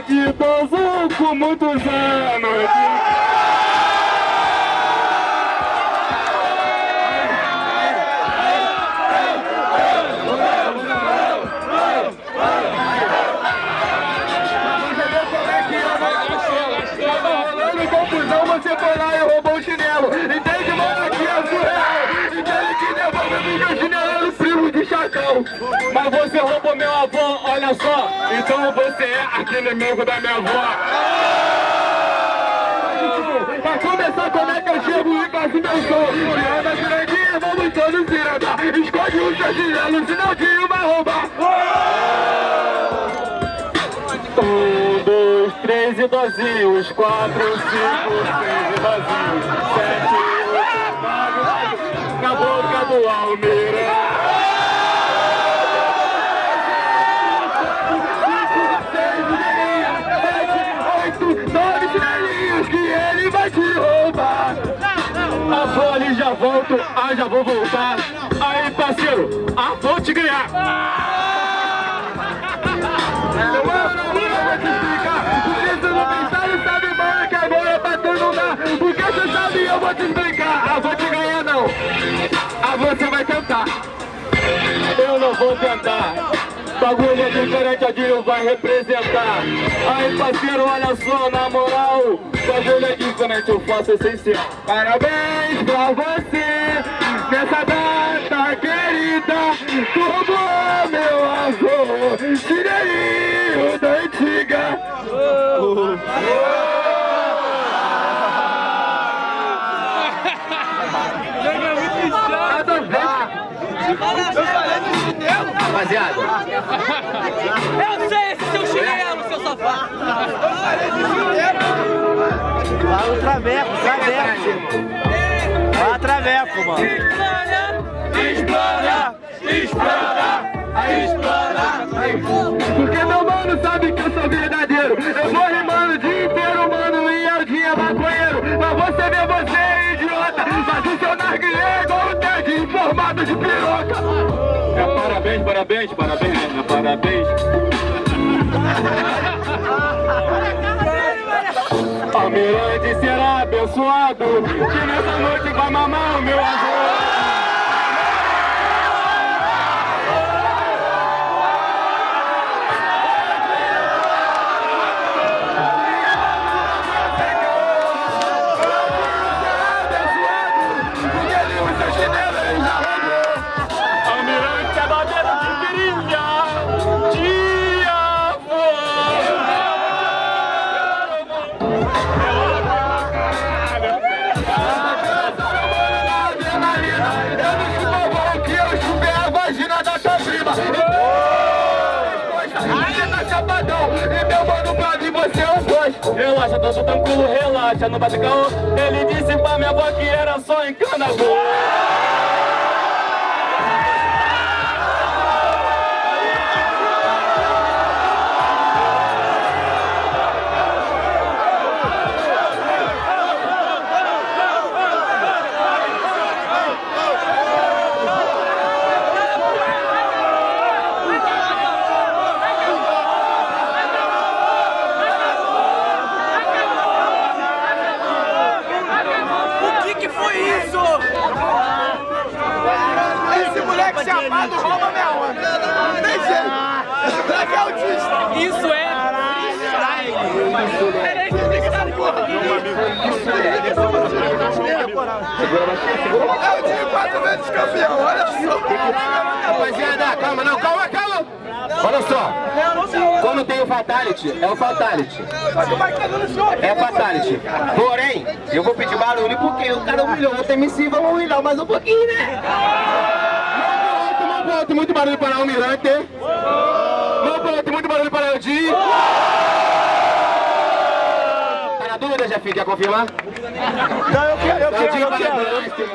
moleque idoso com muitos anos Mas você roubou meu avô, olha só. Então você é aquele inimigo da minha avó. Pra começar, como é que eu chego e faço meu show? Tirando a grandinha, vamos todos tirando. Esconde o seu chinelo, senão o vai roubar. Um, dois, três idosinhos, quatro, cinco, seis idosinhos, sete, oito, nove, na boca do Almeida. Ah, já vou voltar. Aí, parceiro, ah, vou te ganhar. Mano, mano, vou te explicar. Porque você não pensava, sabe, mano, que agora pra tu não dá. Porque você sabe, eu vou te explicar. Ah, vou te ganhar, não. Ah, você vai tentar. Eu não vou tentar. Bagulho diferente, a Dinho vai representar. Aí, parceiro, olha só, na moral. Bagulho é diferente, eu faço essencial. Parabéns pra você nessa data querida. Como meu avô, chineirinho da antiga. Nada a ver. Rapaziada, Eu sei esse seu chinelo, seu safado! Lá no Traveco, Traveco. Lá Traveco, mano. Explora, explora, explora. Porque meu mano sabe que eu sou verdadeiro. Eu vou rimando o dia inteiro, mano, e é o dia maconheiro. Mas você vê você, idiota, faz o seu narguilé igual o Ted, informado de piroca. Parabéns, parabéns, parabéns, é parabéns. Almirante será abençoado, que nessa noite vai mamar o meu avô. Relaxa, tô tranquilo, relaxa, não bate caô. Ele disse pra minha avó que era só encanador chapado rouba minha onda. Não tem jeito. Moleque é autista. Isso é freestyle! Peraí, freestyle, porra! É o time quatro vezes campeão, olha só. rapaziada, calma, não, calma, calma. Olha só, quando tem o Fatality, é o Fatality. É Fatality. Porém, eu vou pedir barulho porque o cara humilhou outro MC, vamos humilhar mais um pouquinho, né? Alto, muito barulho para o Almirante Mão pro alto, muito barulho para o Di Tá na dúvida, Jefinho? Quer confirmar? Não, eu quero, eu quero, eu quero.